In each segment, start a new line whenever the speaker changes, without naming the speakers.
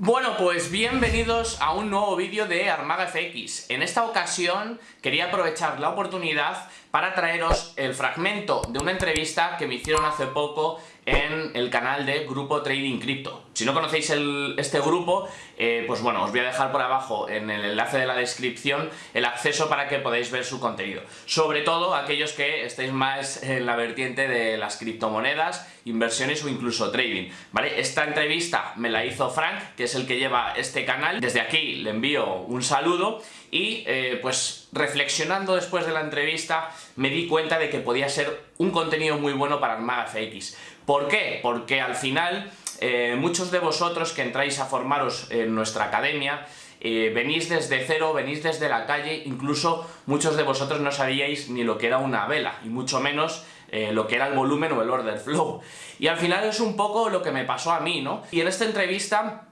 Bueno, pues bienvenidos a un nuevo vídeo de Armaga FX. En esta ocasión quería aprovechar la oportunidad para traeros el fragmento de una entrevista que me hicieron hace poco en el canal de Grupo Trading Crypto. Si no conocéis este grupo, eh, pues bueno, os voy a dejar por abajo en el enlace de la descripción el acceso para que podáis ver su contenido. Sobre todo aquellos que estéis más en la vertiente de las criptomonedas, inversiones o incluso trading, ¿vale? Esta entrevista me la hizo Frank, que es el que lleva este canal. Desde aquí le envío un saludo y eh, pues reflexionando después de la entrevista me di cuenta de que podía ser un contenido muy bueno para Armaga FX. ¿Por qué? Porque al final eh, muchos de vosotros que entráis a formaros en nuestra academia eh, venís desde cero, venís desde la calle, incluso muchos de vosotros no sabíais ni lo que era una vela, y mucho menos lo que era el volumen o el order flow. Y al final es un poco lo que me pasó a mí, ¿no? Y en esta entrevista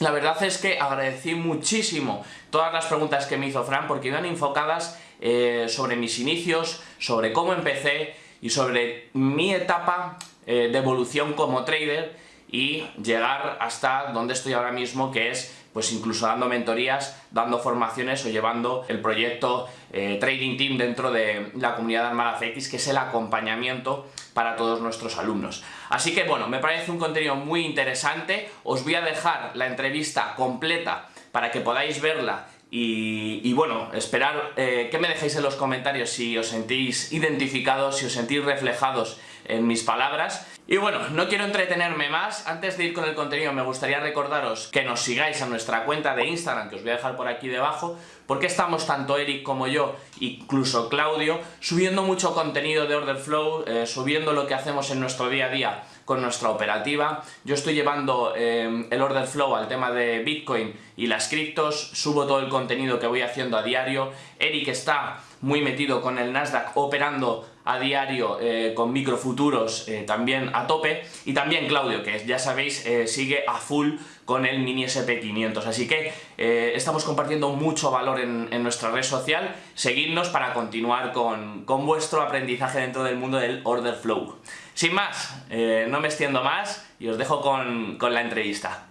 la verdad es que agradecí muchísimo todas las preguntas que me hizo Fran porque iban enfocadas eh, sobre mis inicios, sobre cómo empecé y sobre mi etapa eh, de evolución como trader y llegar hasta donde estoy ahora mismo que es pues incluso dando mentorías, dando formaciones o llevando el proyecto eh, Trading Team dentro de la comunidad de Armada que es el acompañamiento para todos nuestros alumnos. Así que bueno, me parece un contenido muy interesante, os voy a dejar la entrevista completa para que podáis verla y, bueno, esperar eh, que me dejéis en los comentarios si os sentís identificados, si os sentís reflejados en mis palabras. Y bueno, no quiero entretenerme más, antes de ir con el contenido me gustaría recordaros que nos sigáis a nuestra cuenta de Instagram, que os voy a dejar por aquí debajo, porque estamos tanto Eric como yo, incluso Claudio, subiendo mucho contenido de Order Flow, eh, subiendo lo que hacemos en nuestro día a día con nuestra operativa. Yo estoy llevando eh, el order flow al tema de Bitcoin y las criptos, subo todo el contenido que voy haciendo a diario. Eric está muy metido con el Nasdaq operando a diario eh, con microfuturos eh, también a tope. Y también Claudio que ya sabéis sigue a full con el mini SP500 así que estamos compartiendo mucho valor en, en, nuestra red social. Seguidnos para continuar con, con vuestro aprendizaje dentro del mundo del order flow. Sin más, eh, no me extiendo más y os dejo con, con la entrevista.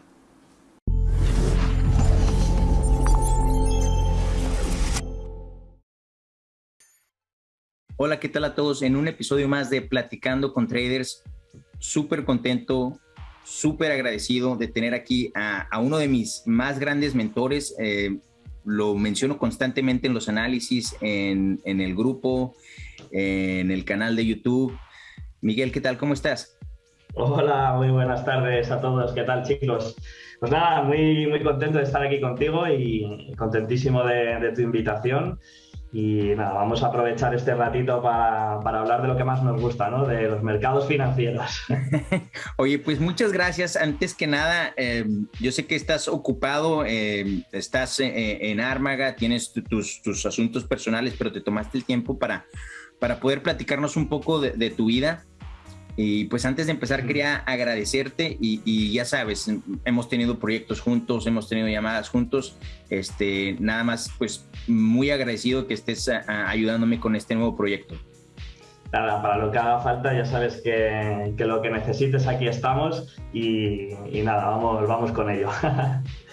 Hola, ¿qué tal a todos? En un episodio más de Platicando con Traders, súper contento, súper agradecido de tener aquí a, uno de mis más grandes mentores. Eh, lo menciono constantemente en los análisis, en, el grupo, en el canal de YouTube. Miguel, ¿qué tal? ¿Cómo estás?
Hola, muy buenas tardes a todos. ¿Qué tal, chicos? Pues nada, muy, muy contento de estar aquí contigo y contentísimo de, tu invitación. Y nada, vamos a aprovechar este ratito para, hablar de lo que más nos gusta, ¿no? De los mercados financieros.
Oye, pues muchas gracias. Antes que nada, eh, yo sé que estás ocupado, eh, estás eh, en Ármaga, tienes tus, tus, asuntos personales, pero te tomaste el tiempo para, para poder platicarnos un poco de tu vida. Y pues antes de empezar quería agradecerte y, ya sabes, hemos tenido proyectos juntos, hemos tenido llamadas juntos, este, nada más pues muy agradecido que estés ayudándome con este nuevo proyecto.
Nada, para lo que haga falta ya sabes que, lo que necesites aquí estamos y, y nada, vamos, vamos con ello.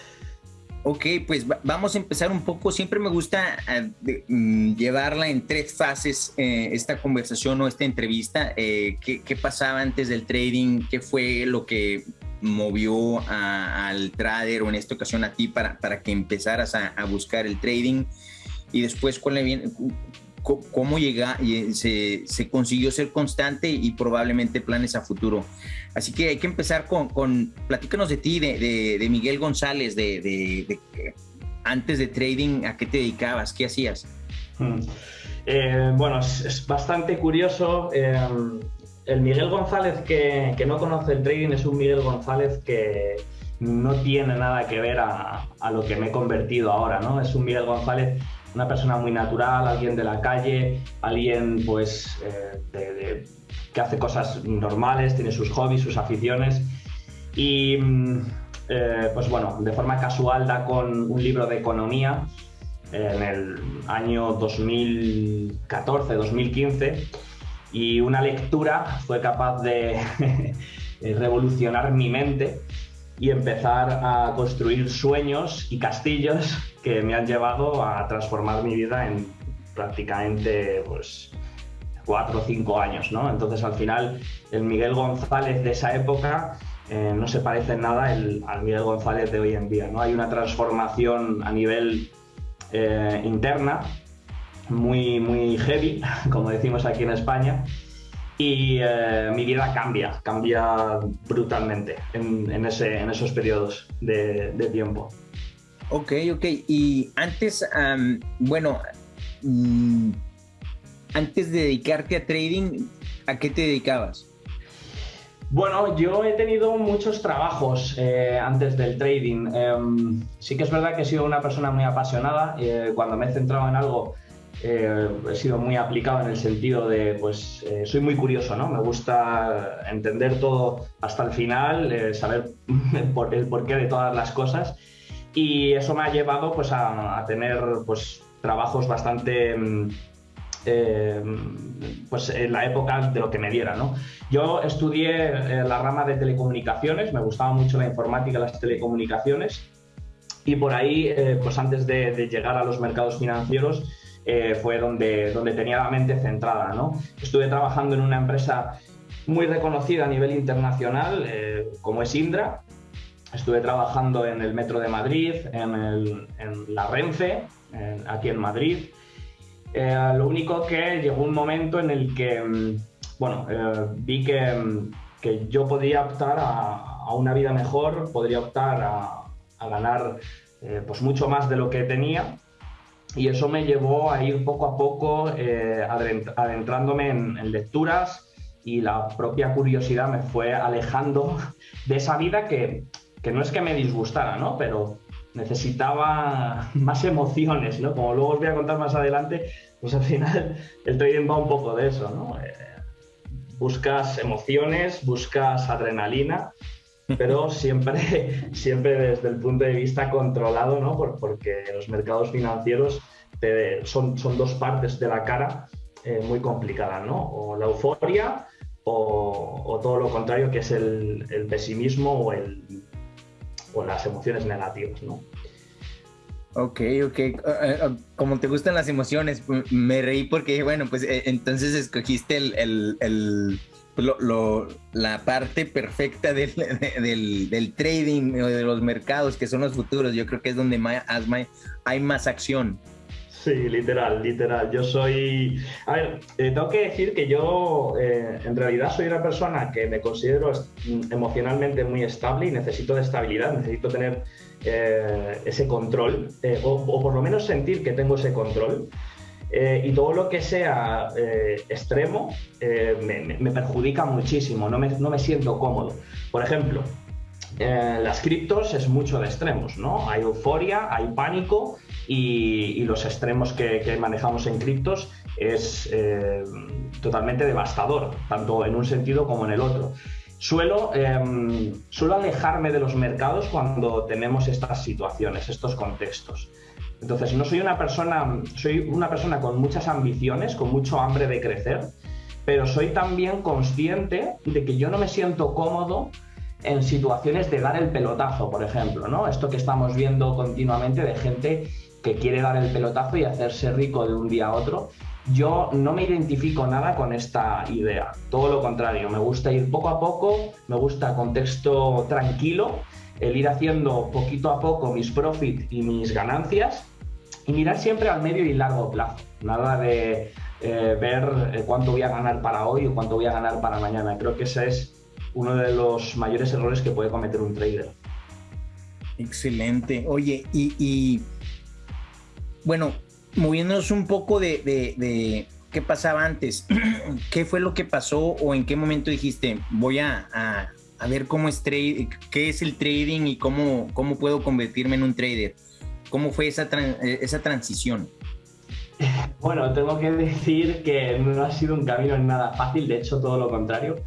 Ok, pues vamos a empezar un poco. Siempre me gusta eh, mm, llevarla en tres fases, eh, esta conversación o esta entrevista. Eh, ¿qué, pasaba antes del trading? ¿Qué fue lo que movió al trader o en esta ocasión a ti para, para que empezaras a buscar el trading? Y después, ¿cuál le viene, cómo llega, se, se, consiguió ser constante y probablemente planes a futuro. Así que hay que empezar con, con platícanos de ti, de, Miguel González, de, antes de trading, ¿a qué te dedicabas? ¿Qué hacías?
Hmm. Eh, bueno, es, bastante curioso. Eh, el Miguel González que, no conoce el trading es un Miguel González que no tiene nada que ver a lo que me he convertido ahora, ¿no? Es un Miguel González una persona muy natural, alguien de la calle, alguien pues eh, que hace cosas normales, tiene sus hobbies, sus aficiones. Y mm, eh, pues bueno, de forma casual da con un libro de economía en el año 2014-2015 y una lectura fue capaz de revolucionar mi mente y empezar a construir sueños y castillos que me han llevado a transformar mi vida en prácticamente pues, cuatro o cinco años. ¿no? Entonces al final el Miguel González de esa época eh, no se parece en nada al Miguel González de hoy en día. ¿no? Hay una transformación a nivel eh, interna muy, muy heavy, como decimos aquí en España, y eh, mi vida cambia, cambia brutalmente en, ese, en esos periodos de, tiempo.
Ok, ok. Y antes, bueno, mm, antes de dedicarte a trading, ¿a qué te dedicabas?
Bueno, yo he tenido muchos trabajos eh, antes del trading. Em, sí que es verdad que he sido una persona muy apasionada. Eh, cuando me he centrado en algo, eh, he sido muy aplicado en el sentido de, pues, soy muy curioso, ¿no? Me gusta entender todo hasta el final, saber el porqué de todas las cosas. Y eso me ha llevado, pues, a, a tener, pues, trabajos bastante em, eh, pues en la época de lo que me diera. ¿no? Yo estudié eh, la rama de telecomunicaciones, me gustaba mucho la informática las telecomunicaciones y por ahí, eh, pues antes de, llegar a los mercados financieros, fue donde, donde tenía la mente centrada. ¿no? Estuve trabajando en una empresa muy reconocida a nivel internacional, como es Indra. Estuve trabajando en el Metro de Madrid, en, la Renfe, aquí en Madrid. Eh, lo único que llegó un momento en el que, mm, bueno, eh, vi que, mm, que, yo podía optar a, una vida mejor, podría optar a, ganar eh, pues mucho más de lo que tenía y eso me llevó a ir poco a poco adentrándome en, lecturas y la propia curiosidad me fue alejando de esa vida que, que no es que me disgustara, ¿no? Pero necesitaba más emociones, ¿no? Como luego os voy a contar más adelante, pues al final el trading va un poco de eso, ¿no? Eh, buscas emociones, buscas adrenalina, pero siempre, siempre desde el punto de vista controlado, ¿no? porque los mercados financieros son, son dos partes de la cara eh, muy complicadas, ¿no? O la euforia o, todo lo contrario, que es el, pesimismo o el, o las emociones negativas, ¿no?
Ok, ok. Ah, ah, como te gustan las emociones, me reí porque, bueno, pues eh, entonces escogiste el, la parte perfecta del, del, trading o de los mercados, que son los futuros. Yo creo que es donde más, hay más acción.
Sí, literal, literal. Yo soy... A ver, eh, tengo que decir que yo eh, en realidad soy una persona que me considero emocionalmente muy estable y necesito de estabilidad, necesito tener eh, ese control, o, por lo menos sentir que tengo ese control. Y todo lo que sea extremo me, perjudica muchísimo, no me, no me siento cómodo. Por ejemplo, las criptos es mucho de extremos, ¿no? Hay euforia, hay pánico y, los extremos que, manejamos en criptos es eh, totalmente devastador, tanto en un sentido como en el otro. Suelo, em, suelo alejarme de los mercados cuando tenemos estas situaciones, estos contextos. Entonces, no soy una persona, soy una persona con muchas ambiciones, con mucho hambre de crecer, pero soy también consciente de que yo no me siento cómodo en situaciones de dar el pelotazo, por ejemplo, ¿no? Esto que estamos viendo continuamente de gente que quiere dar el pelotazo y hacerse rico de un día a otro. Yo no me identifico nada con esta idea, todo lo contrario, me gusta ir poco a poco, me gusta contexto tranquilo, el ir haciendo poquito a poco mis profits y mis ganancias y mirar siempre al medio y largo plazo, nada de eh, ver eh, cuánto voy a ganar para hoy o cuánto voy a ganar para mañana. Creo que ese es uno de los mayores errores que puede cometer un trader.
Excelente. Oye, y bueno, moviéndonos un poco de, qué pasaba antes, qué fue lo que pasó o en qué momento dijiste, voy a, ver cómo es trade, qué es el trading y cómo, cómo puedo convertirme en un trader. ¿Cómo fue esa, esa transición?
Bueno, tengo que decir que no ha sido un camino nada fácil, de hecho todo lo contrario.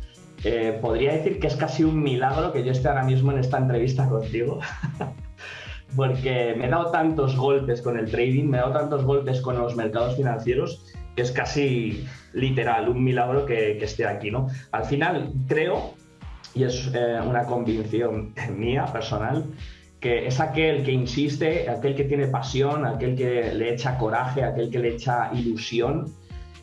Eh, podría decir que es casi un milagro que yo esté ahora mismo en esta entrevista contigo. porque me he dado tantos golpes con el trading, me he dado tantos golpes con los mercados financieros, que es casi literal, un milagro que, esté aquí, ¿no? Al final, creo y es una convicción mía personal, que es aquel que insiste, aquel que tiene pasión, aquel que le echa coraje, aquel que le echa ilusión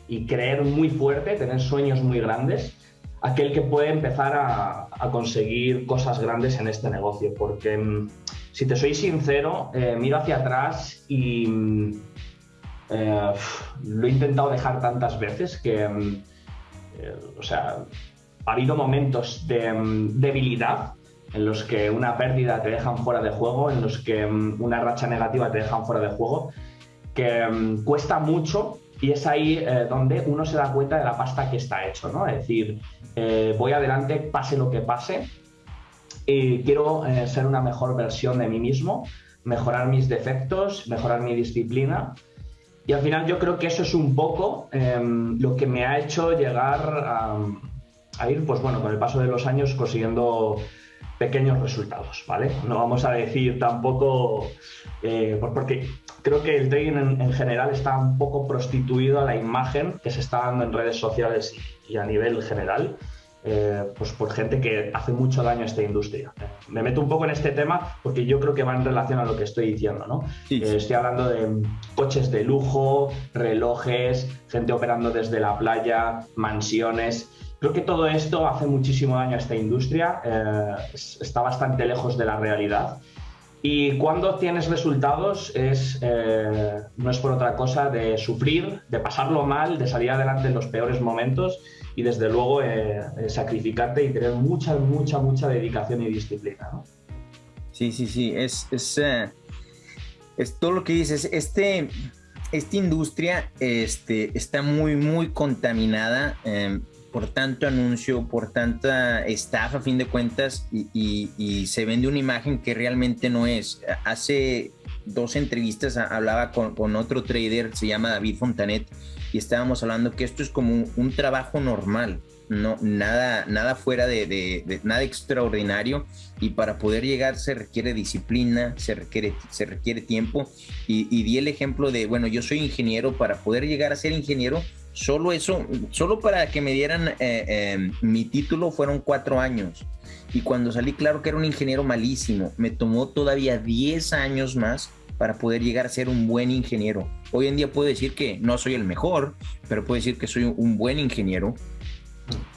y creer muy fuerte, tener sueños muy grandes, aquel que puede empezar a, conseguir cosas grandes en este negocio. Porque mm, si te soy sincero, eh, miro hacia atrás y mm, eh, lo he intentado dejar tantas veces que, mm, eh, o sea, ha habido momentos de debilidad en los que una pérdida te dejan fuera de juego, en los que mm, una racha negativa te dejan fuera de juego, que mm, cuesta mucho y es ahí eh, donde uno se da cuenta de la pasta que está hecho, ¿no? Es decir, eh, voy adelante, pase lo que pase, y quiero eh, ser una mejor versión de mí mismo, mejorar mis defectos, mejorar mi disciplina. Y al final yo creo que eso es un poco em, lo que me ha hecho llegar a, a ir, pues bueno, con el paso de los años consiguiendo pequeños resultados, ¿vale? No vamos a decir tampoco, eh, pues porque creo que el trading en, general está un poco prostituido a la imagen que se está dando en redes sociales y, a nivel general, eh, pues por gente que hace mucho daño a esta industria. Me meto un poco en este tema porque yo creo que va en relación a lo que estoy diciendo, ¿no? Eh, estoy hablando de coches de lujo, relojes, gente operando desde la playa, mansiones. Creo que todo esto hace muchísimo daño a esta industria, eh, está bastante lejos de la realidad. Y cuando tienes resultados es, eh, no es por otra cosa de sufrir, de pasarlo mal, de salir adelante en los peores momentos y desde luego eh, sacrificarte y tener mucha, mucha, mucha dedicación y disciplina. ¿no?
Sí, sí, sí, es, es, es todo lo que dices. Este, esta industria este, está muy, muy contaminada por tanto anuncio, por tanta estafa a fin de cuentas y, se vende una imagen que realmente no es. Hace dos entrevistas hablaba con, otro trader, se llama David Fontanet, y estábamos hablando que esto es como un, trabajo normal, no, nada, nada fuera de, nada extraordinario y para poder llegar se requiere disciplina, se requiere, se requiere tiempo y, y di el ejemplo de, bueno, yo soy ingeniero, para poder llegar a ser ingeniero Solo eso, solo para que me dieran eh, em, mi título fueron cuatro años. Y cuando salí, claro que era un ingeniero malísimo. Me tomó todavía 10 años más para poder llegar a ser un buen ingeniero. Hoy en día puedo decir que no soy el mejor, pero puedo decir que soy un buen ingeniero.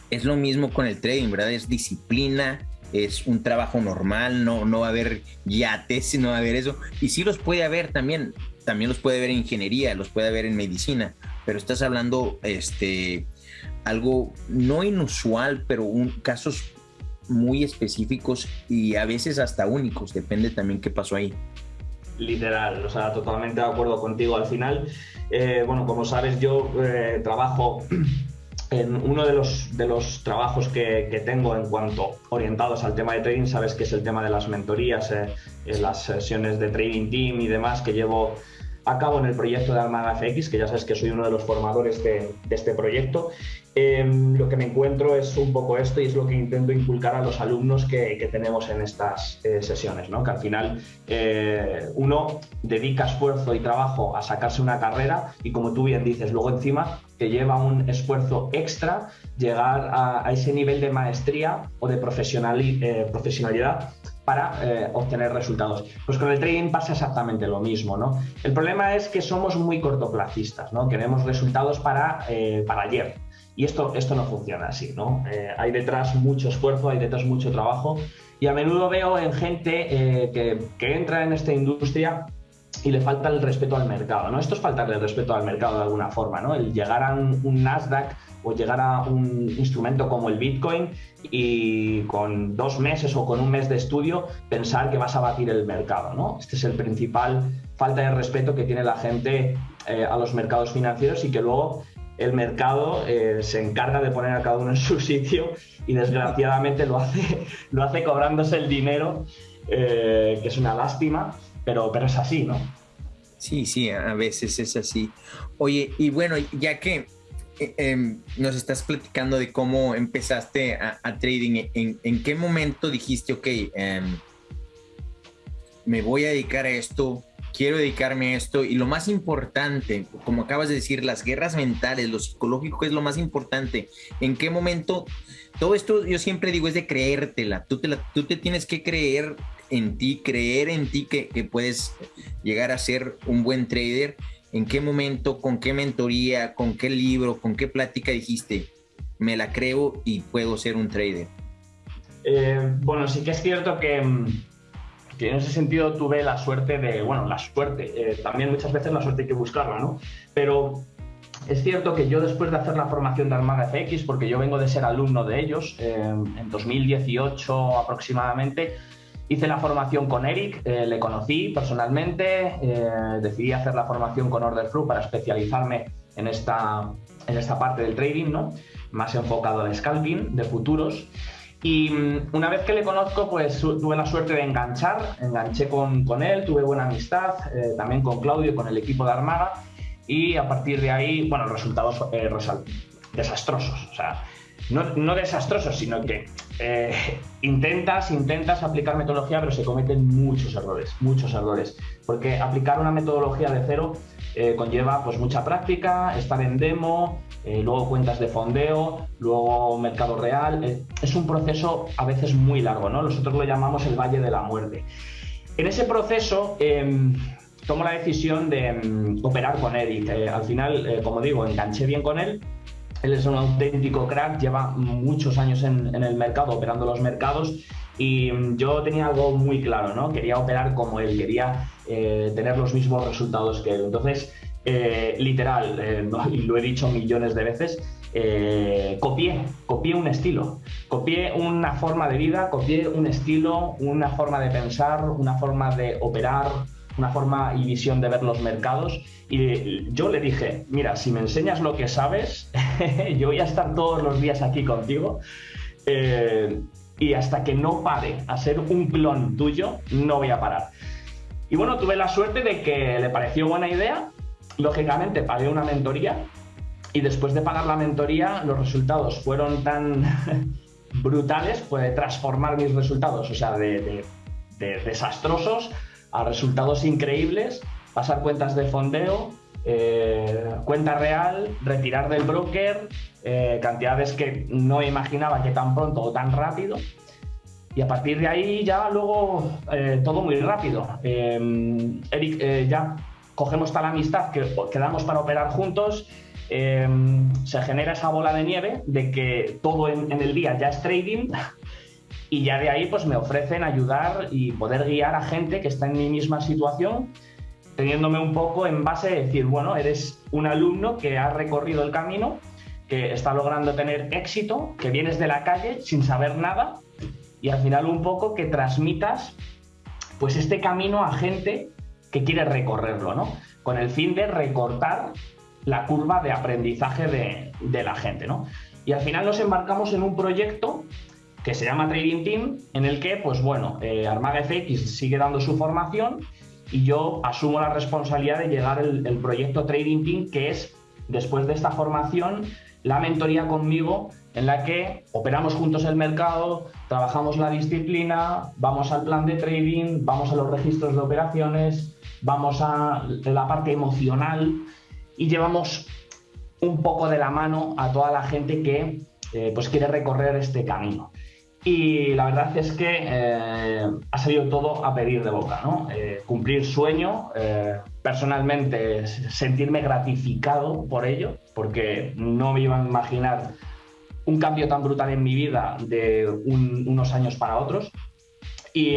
Es lo mismo con el trading, ¿verdad? Es disciplina, es un trabajo normal, no, no va a haber yates, no va a haber eso. Y sí los puede haber también, también los puede haber en ingeniería, los puede haber en medicina, pero estás hablando este algo no inusual, pero casos muy específicos y a veces hasta únicos, depende también qué pasó ahí.
Literal, o sea, totalmente de acuerdo contigo. Al final, eh, bueno, como sabes, yo eh, trabajo en uno de los, de los trabajos que, que, tengo en cuanto orientados al tema de trading, sabes que es el tema de las mentorías, eh, las sesiones de trading team y demás que llevo a cabo en el proyecto de Armada FX, que ya sabes que soy uno de los formadores de, este proyecto. Em, lo que me encuentro es un poco esto y es lo que intento inculcar a los alumnos que, tenemos en estas eh, sesiones, ¿no? que al final eh, uno dedica esfuerzo y trabajo a sacarse una carrera y como tú bien dices, luego encima que lleva un esfuerzo extra llegar a, ese nivel de maestría o de eh, profesionalidad para eh, obtener resultados. Pues con el trading pasa exactamente lo mismo, ¿no? El problema es que somos muy cortoplacistas, ¿no? Queremos resultados para, eh, para ayer. Y esto, esto no funciona así, ¿no? Eh, hay detrás mucho esfuerzo, hay detrás mucho trabajo y a menudo veo en gente que, que entra en esta industria y le falta el respeto al mercado, ¿no? Esto es faltarle el respeto al mercado de alguna forma, ¿no? El llegar a un Nasdaq o llegar a un instrumento como el Bitcoin y con dos meses o con un mes de estudio pensar que vas a batir el mercado. ¿no? Este es el principal falta de respeto que tiene la gente eh, a los mercados financieros y que luego el mercado eh, se encarga de poner a cada uno en su sitio y desgraciadamente lo hace, lo hace cobrándose el dinero, eh, que es una lástima, pero, pero es así, ¿no?
Sí, sí, a veces es así. Oye, y bueno, ya que eh, em, nos estás platicando de cómo empezaste a, trading. ¿En, qué momento dijiste, ok, em, me voy a dedicar a esto quiero dedicarme a esto y lo más importante, como acabas de decir, las guerras mentales, lo psicológico es lo más importante. ¿En qué momento? Todo esto yo siempre digo es de creértela. Tú te, tú te tienes que creer en ti, creer en ti que, que puedes llegar a ser un buen trader. ¿En qué momento, con qué mentoría, con qué libro, con qué plática dijiste, me la creo y puedo ser un trader?
Eh, bueno, sí que es cierto que, mm, que, en ese sentido tuve la suerte de, bueno, la suerte, eh, también muchas veces la suerte hay que buscarla, ¿no? Pero es cierto que yo después de hacer la formación de Armaga FX, porque yo vengo de ser alumno de ellos, eh, en 2018 aproximadamente, hice la formación con Eric, le conocí personalmente, decidí hacer la formación con Order Flow para especializarme en esta, en esta parte del trading, ¿no? más enfocado al scalping de futuros. Y mm, una vez que le conozco, pues tuve la suerte de enganchar, enganché con, con él, tuve buena amistad, eh, también con Claudio, con el equipo de Armada, y a partir de ahí, bueno, resultados eh, desastrosos. O sea, no, no, desastrosos, sino que eh, intentas, intentas aplicar metodología, pero se cometen muchos errores, muchos errores. Porque aplicar una metodología de cero conlleva pues mucha práctica, estar en demo, eh, luego cuentas de fondeo, luego mercado real. Eh, es un proceso a veces muy largo, ¿no? Nosotros lo llamamos el Valle de la Muerte. En ese proceso em, tomo la decisión de em, operar con Eric. Eh, al final, como digo, enganché bien con él. Él es un auténtico crack, lleva muchos años en, el mercado, operando los mercados y em, yo tenía algo muy claro, ¿no? Quería operar como él, quería tener los mismos resultados que él. Entonces, eh, literal, eh, y lo he dicho millones de veces, eh, copié, copié un estilo, copié una forma de vida, copié un estilo, una forma de pensar, una forma de operar, una forma y visión de ver los mercados. Y yo le dije, mira, si me enseñas lo que sabes, yo voy a estar todos los días aquí contigo. y hasta que no pare a ser un clon tuyo, no voy a parar. Y bueno, tuve la suerte de que le pareció buena idea lógicamente pagué una mentoría y después de pagar la mentoría los resultados fueron tan brutales, puede transformar mis resultados, o sea, de, desastrosos a resultados increíbles, pasar cuentas de fondeo, eh, cuenta real, retirar del broker, eh, cantidades que no imaginaba que tan pronto o tan rápido. Y a partir de ahí ya luego eh, todo muy rápido. Eric ya cogemos tal amistad que quedamos para operar juntos, em, se genera esa bola de nieve de que todo en, el día ya es trading y ya de ahí pues me ofrecen ayudar y poder guiar a gente que está en mi misma situación, teniéndome un poco en base de decir, bueno, eres un alumno que ha recorrido el camino, que está logrando tener éxito, que vienes de la calle sin saber nada y al final un poco que transmitas pues este camino a gente que quiere recorrerlo, ¿no? Con el fin de recortar la curva de aprendizaje de, la gente, ¿no? Y al final nos embarcamos en un proyecto que se llama Trading Team, en el que, pues bueno, eh, sigue dando su formación y yo asumo la responsabilidad de llegar el proyecto Trading Team, que es, después de esta formación, la mentoría conmigo en la que operamos juntos el mercado, trabajamos la disciplina, vamos al plan de trading, vamos a los registros de operaciones, vamos a la parte emocional y llevamos un poco de la mano a toda la gente que eh, pues quiere recorrer este camino. Y la verdad es que eh, ha salido todo a pedir de boca, ¿no? Eh, cumplir sueño, personalmente sentirme gratificado por ello, porque no me iba a imaginar un cambio tan brutal en mi vida de unos años para otros. Y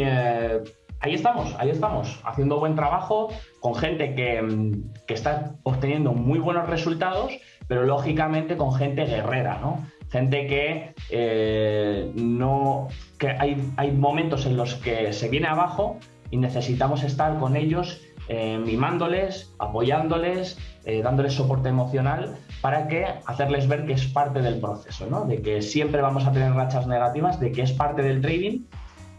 ahí estamos, ahí estamos, haciendo buen trabajo con gente que, que, está obteniendo muy buenos resultados, pero lógicamente con gente guerrera, ¿no? Gente que eh, no. que hay, hay momentos en los que se viene abajo y necesitamos estar con ellos eh, mimándoles, apoyándoles, eh, dándoles soporte emocional para que hacerles ver que es parte del proceso, ¿no? de que siempre vamos a tener rachas negativas, de que es parte del trading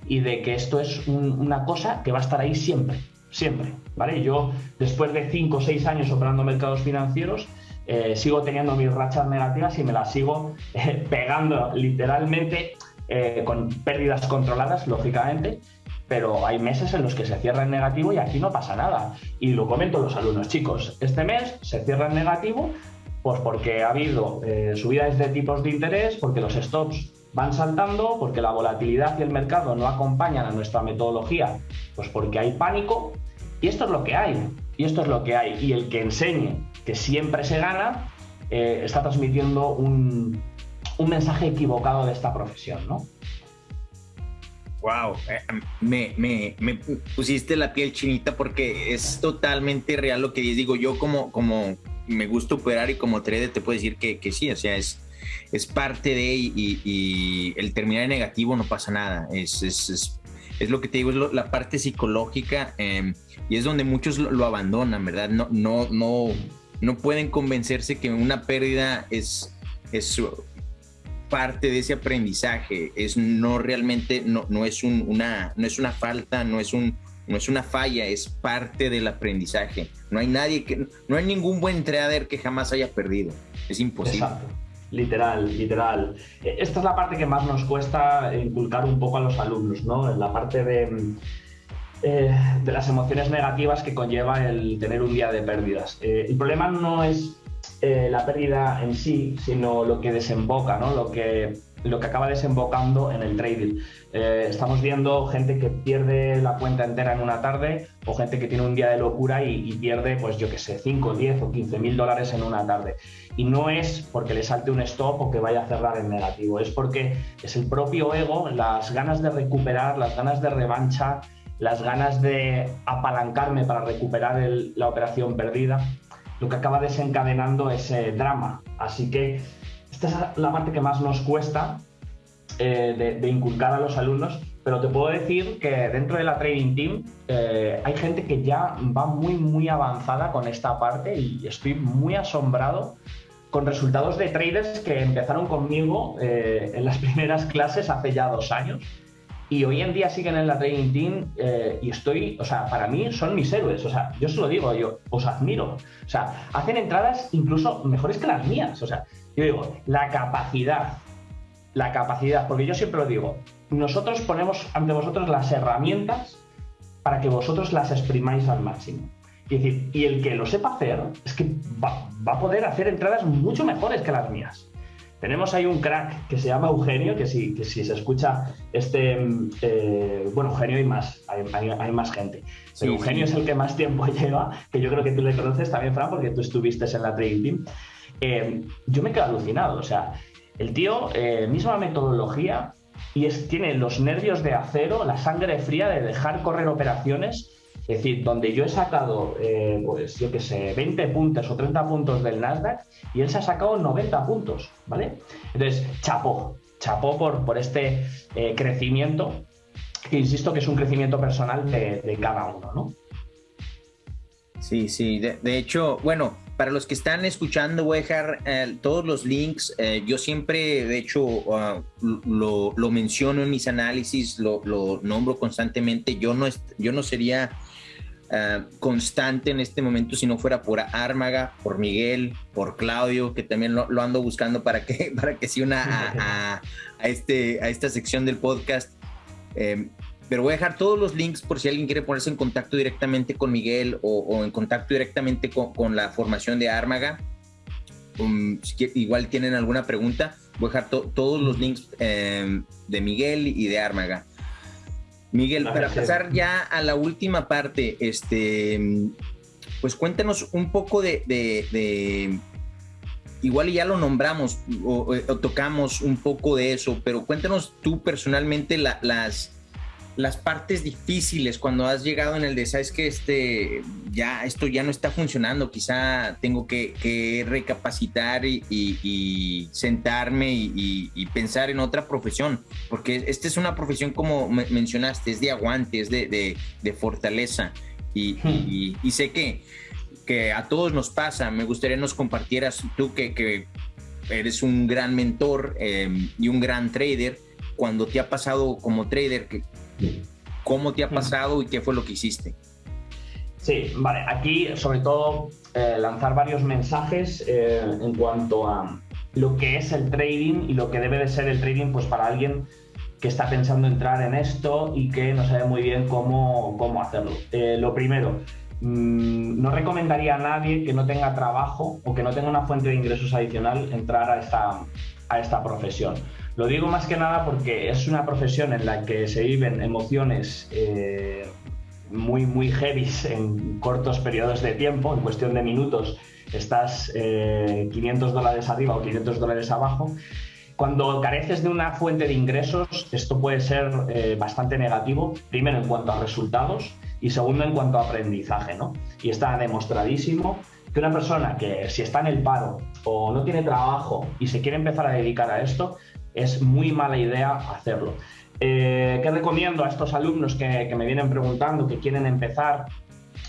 y de que esto es una cosa que va a estar ahí siempre, siempre, ¿vale? Yo, después de 5 o 6 años operando mercados financieros, eh, sigo teniendo mis rachas negativas y me las sigo eh, pegando literalmente eh, con pérdidas controladas, lógicamente, pero hay meses en los que se cierra en negativo y aquí no pasa nada. Y lo comento a los alumnos, chicos, este mes se cierra en negativo pues porque ha habido subidas de tipos de interés, porque los stops van saltando, porque la volatilidad y el mercado no acompañan a nuestra metodología, pues porque hay pánico. Y esto es lo que hay, y esto es lo que hay. Y el que enseñe que siempre se gana, eh, está transmitiendo un, un mensaje equivocado de esta profesión, ¿no?
Wow, eh, me, me, me, pusiste la piel chinita porque es totalmente real lo que digo. Yo como, como me gusta operar y como trader te puedo decir que, que sí, o sea, es, es parte de y, y, el terminar en negativo no pasa nada. Es, es, es, es lo que te digo, es la parte psicológica eh, y es donde muchos lo, lo, abandonan, ¿verdad? No, no, no, no pueden convencerse que una pérdida es, es parte de ese aprendizaje, es no realmente, no, no, es, un, una, no es una falta, no es, un, no es una falla, es parte del aprendizaje. No hay nadie que, no hay ningún buen trader que jamás haya perdido, es imposible.
Literal, literal. Esta es la parte que más nos cuesta inculcar un poco a los alumnos, ¿no? La parte de, eh, de las emociones negativas que conlleva el tener un día de pérdidas. Eh, el problema no es eh, la pérdida en sí, sino lo que desemboca, ¿no? lo, que, lo que acaba desembocando en el trading. Eh, estamos viendo gente que pierde la cuenta entera en una tarde o gente que tiene un día de locura y, y pierde, pues yo qué sé, 5, 10 o 15 mil dólares en una tarde. Y no es porque le salte un stop o que vaya a cerrar en negativo, es porque es el propio ego, las ganas de recuperar, las ganas de revancha, las ganas de apalancarme para recuperar el, la operación perdida lo que acaba desencadenando ese drama. Así que esta es la parte que más nos cuesta eh, de, inculcar a los alumnos, pero te puedo decir que dentro de la Trading Team eh, hay gente que ya va muy, muy avanzada con esta parte y estoy muy asombrado con resultados de traders que empezaron conmigo eh, en las primeras clases hace ya dos años y hoy en día siguen en la Trading Team eh, y estoy, o sea, para mí son mis héroes, o sea, yo se lo digo, yo os admiro, o sea, hacen entradas incluso mejores que las mías, o sea, yo digo, la capacidad, la capacidad, porque yo siempre lo digo, nosotros ponemos ante vosotros las herramientas para que vosotros las exprimáis al máximo. Y, decir, y el que lo sepa hacer es que va a poder hacer entradas mucho mejores que las mías. Tenemos ahí un crack que se llama Eugenio, que si, que si se escucha este... Eh, bueno, Eugenio hay más, hay, hay, hay más gente. Pero sí, Eugenio sí. es el que más tiempo lleva, que yo creo que tú le conoces también, Fran, porque tú estuviste en la Trading Team. Eh, yo me quedo alucinado, o sea, el tío, eh, misma metodología, y es, tiene los nervios de acero, la sangre fría de dejar correr operaciones es decir, donde yo he sacado, eh, pues yo qué sé, 20 puntos o 30 puntos del Nasdaq y él se ha sacado 90 puntos, ¿vale? Entonces, chapó, chapó por, por este eh, crecimiento, que insisto que es un crecimiento personal de, cada uno, ¿no?
Sí, sí, de, de, hecho, bueno, para los que están escuchando, voy a dejar eh, todos los links. Eh, yo siempre, de hecho, uh, lo, lo, menciono en mis análisis, lo, lo nombro constantemente. Yo no, yo no sería uh, constante en este momento si no fuera por Ármaga, por Miguel, por Claudio, que también lo, ando buscando para que, para que se una a, este, a esta sección del podcast. Eh, pero voy a dejar todos los links por si alguien quiere ponerse en contacto directamente con Miguel o, en contacto directamente con, la formación de Ármaga. Um, igual tienen alguna pregunta, voy a dejar to, todos los links eh, de Miguel y de Ármaga. Miguel, para pasar ya a la última parte, este, pues cuéntanos un poco de, de, de igual ya lo nombramos o, o, tocamos un poco de eso, pero cuéntanos tú personalmente la, las las partes difíciles cuando has llegado en el de, sabes que este, ya, esto ya no está funcionando, quizá tengo que, que recapacitar y, y, y sentarme y, y, pensar en otra profesión, porque esta es una profesión como mencionaste, es de aguante, es de, de, de fortaleza y, hmm. sé que, que a todos nos pasa, me gustaría nos compartieras tú que, que eres un gran mentor eh, y un gran trader, cuando te ha pasado como trader que ¿Cómo te ha pasado y qué fue lo que hiciste?
Sí, vale, aquí sobre todo eh, lanzar varios mensajes eh, en cuanto a lo que es el trading y lo que debe de ser el trading pues para alguien que está pensando entrar en esto y que no sabe muy bien cómo, cómo hacerlo. Eh, lo primero, mm, no recomendaría a nadie que no tenga trabajo o que no tenga una fuente de ingresos adicional entrar a esta, a esta profesión. Lo digo más que nada porque es una profesión en la que se viven emociones eh, muy, muy heavy en cortos periodos de tiempo, en cuestión de minutos estás 500 eh, dólares arriba o 500 dólares abajo. Cuando careces de una fuente de ingresos, esto puede ser eh, bastante negativo, primero en cuanto a resultados y segundo en cuanto a aprendizaje. ¿no? Y está demostradísimo que una persona que si está en el paro o no tiene trabajo y se quiere empezar a dedicar a esto, es muy mala idea hacerlo. Eh, ¿Qué recomiendo a estos alumnos que, me vienen preguntando, que quieren empezar?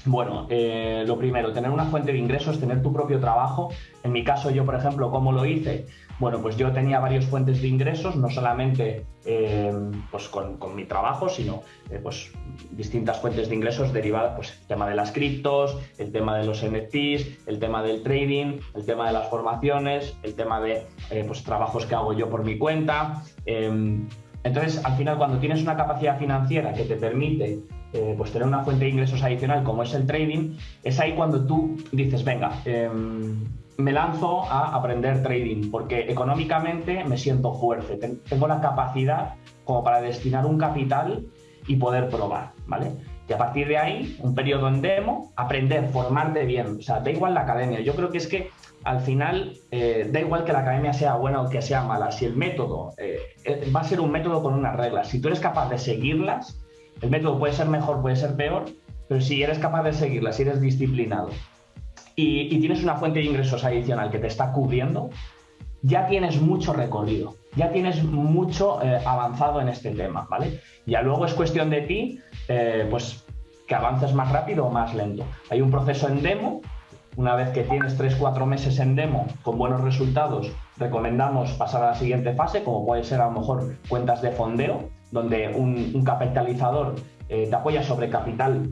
Bueno, eh, lo primero, tener una fuente de ingresos, tener tu propio trabajo. En mi caso, yo, por ejemplo, ¿cómo lo hice? Bueno, pues yo tenía varias fuentes de ingresos, no solamente eh, pues con, mi trabajo, sino pues distintas fuentes de ingresos derivadas, pues el tema de las criptos, el tema de los NFTs, el tema del trading, el tema de las formaciones, el tema de pues trabajos que hago yo por mi cuenta. Em, entonces, al final, cuando tienes una capacidad financiera que te permite eh, pues tener una fuente de ingresos adicional como es el trading, es ahí cuando tú dices, venga, em, me lanzo a aprender trading, porque económicamente me siento fuerte, tengo la capacidad como para destinar un capital y poder probar, ¿vale? Y a partir de ahí, un periodo en demo, aprender, formarte bien. O sea, da igual la academia. Yo creo que es que al final eh, da igual que la academia sea buena o que sea mala. Si el método eh, eh, va a ser un método con unas reglas, si tú eres capaz de seguirlas, el método puede ser mejor, puede ser peor, pero si eres capaz de seguirlas, si eres disciplinado y, tienes una fuente de ingresos adicional que te está cubriendo, ya tienes mucho recorrido, ya tienes mucho avanzado en este tema, ¿vale? Ya luego es cuestión de ti eh, pues que avances más rápido o más lento. Hay un proceso en demo, una vez que tienes 3-4 meses en demo con buenos resultados, recomendamos pasar a la siguiente fase, como puede ser a lo mejor cuentas de fondeo, donde un, capitalizador eh, te apoya sobre capital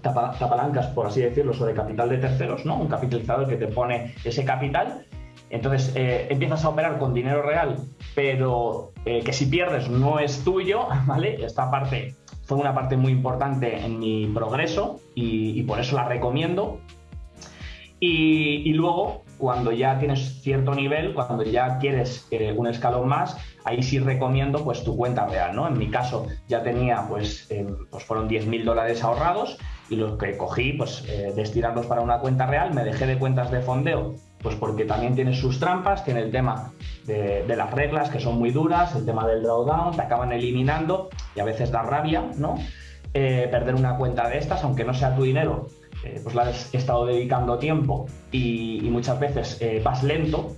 te apalancas, por así decirlo, sobre capital de terceros, ¿no? Un capitalizador que te pone ese capital. Entonces eh, empiezas a operar con dinero real, pero que si pierdes no es tuyo, ¿vale? Esta parte fue una parte muy importante en mi progreso y, por eso la recomiendo. Y, luego, cuando ya tienes cierto nivel, cuando ya quieres eh, un escalón más, ahí sí recomiendo pues tu cuenta real, ¿no? En mi caso ya tenía, pues, eh, pues fueron 10.000 dólares ahorrados y lo que cogí, pues, eh, destinarlos para una cuenta real, me dejé de cuentas de fondeo pues porque también tiene sus trampas, tiene el tema de, las reglas que son muy duras, el tema del drawdown, te acaban eliminando y a veces da rabia, ¿no? Eh, perder una cuenta de estas, aunque no sea tu dinero, eh, pues la has estado dedicando tiempo y, muchas veces vas lento,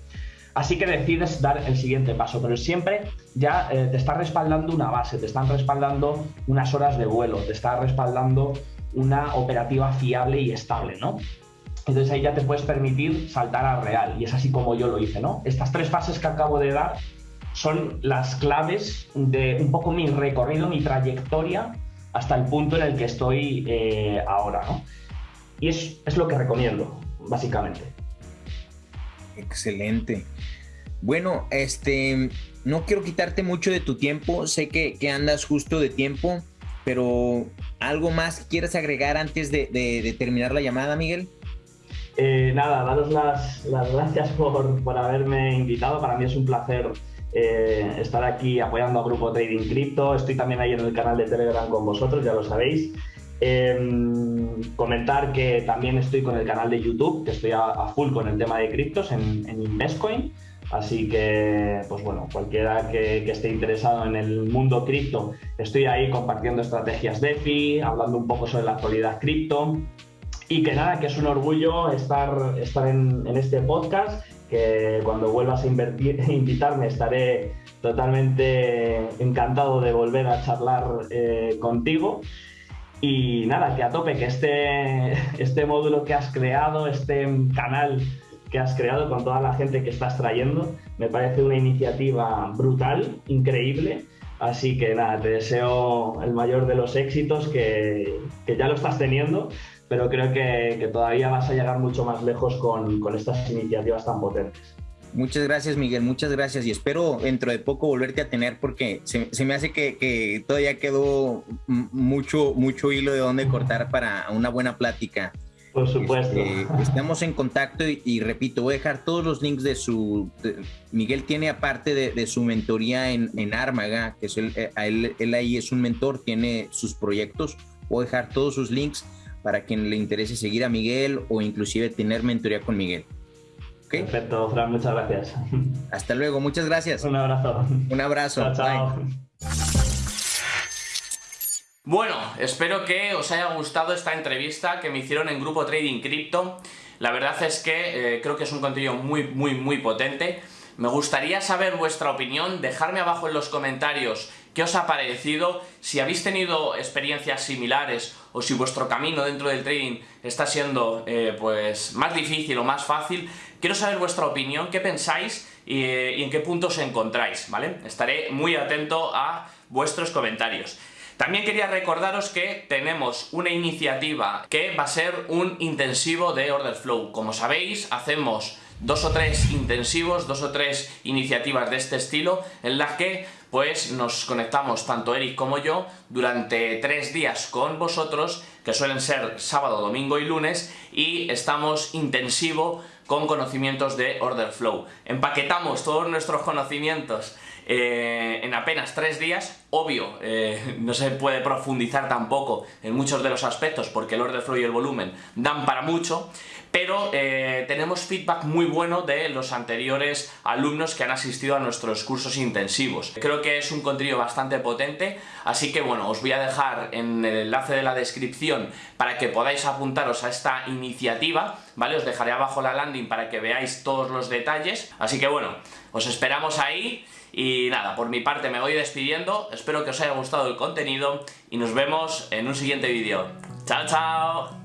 así que decides dar el siguiente paso, pero siempre ya te está respaldando una base, te están respaldando unas horas de vuelo, te está respaldando una operativa fiable y estable, ¿no? Entonces ahí ya te puedes permitir saltar al real y es así como yo lo hice, ¿no? Estas tres fases que acabo de dar son las claves de un poco mi recorrido, mi trayectoria hasta el punto en el que estoy eh, ahora, ¿no? Y es, es lo que recomiendo, básicamente.
Excelente. Bueno, este, no quiero quitarte mucho de tu tiempo, sé que, andas justo de tiempo, pero ¿algo más quieres agregar antes de, terminar la llamada, Miguel?
Eh, nada, daros las, gracias por, haberme invitado. Para mí es un placer eh, estar aquí apoyando a Grupo Trading Crypto. Estoy también ahí en el canal de Telegram con vosotros, ya lo sabéis. Em, comentar que también estoy con el canal de YouTube, que estoy a, full con el tema de criptos en, en Investcoin. Así que, pues bueno, cualquiera que, esté interesado en el mundo cripto, estoy ahí compartiendo estrategias DeFi, hablando un poco sobre la actualidad cripto y que nada, que es un orgullo estar, estar en, este podcast, que cuando vuelvas a invitarme estaré totalmente encantado de volver a charlar eh, contigo. Y nada, que a tope, que este, este módulo que has creado, este canal que has creado con toda la gente que estás trayendo, me parece una iniciativa brutal, increíble. Así que nada, te deseo el mayor de los éxitos que, que ya lo estás teniendo pero creo que, todavía vas a llegar mucho más lejos con, estas iniciativas tan potentes.
Muchas gracias, Miguel, muchas gracias. Y espero dentro de poco volverte a tener porque se, me hace que, todavía quedó mucho, mucho hilo de dónde cortar para una buena plática.
Por supuesto.
Este, estamos en contacto y, repito, voy a dejar todos los links de su... Miguel tiene aparte de, su mentoría en, en Armaga, que es el, eh, él, él ahí es un mentor, tiene sus proyectos. Voy a dejar todos sus links para quien le interese seguir a Miguel o inclusive tener mentoría con Miguel.
Perfecto, Fran, muchas gracias.
Hasta luego, muchas gracias.
Un abrazo.
Un abrazo.
Chao,
Bueno, espero que os haya gustado esta entrevista que me hicieron en Grupo Trading Crypto. La verdad es que eh, creo que es un contenido muy, muy, muy potente. Me gustaría saber vuestra opinión, dejarme abajo en los comentarios qué os ha parecido, si habéis tenido experiencias similares o si vuestro camino dentro del trading está siendo eh, pues más difícil o más fácil. Quiero saber vuestra opinión, qué pensáis y, y en qué punto os encontráis, ¿vale? Estaré muy atento a vuestros comentarios. También quería recordaros que tenemos una iniciativa que va a ser un intensivo de Order Flow. Como sabéis, hacemos dos o tres intensivos, dos o tres iniciativas de este estilo en las que pues nos conectamos tanto Eric como yo durante tres días con vosotros que suelen ser sábado, domingo y lunes y estamos intensivo con conocimientos de Order Flow. Empaquetamos todos nuestros conocimientos eh, en apenas tres días, obvio, eh, no se puede profundizar tampoco en muchos de los aspectos porque el order flow y el volumen dan para mucho, pero eh, tenemos feedback muy bueno de los anteriores alumnos que han asistido a nuestros cursos intensivos. Creo que es un contenido bastante potente, así que bueno, os voy a dejar en el enlace de la descripción para que podáis apuntaros a esta iniciativa, ¿vale? Os dejaré abajo la landing para que veáis todos los detalles, así que bueno, os esperamos ahí y nada, por mi parte me voy despidiendo, espero que os haya gustado el contenido y nos vemos en un siguiente vídeo. ¡Chao, chao!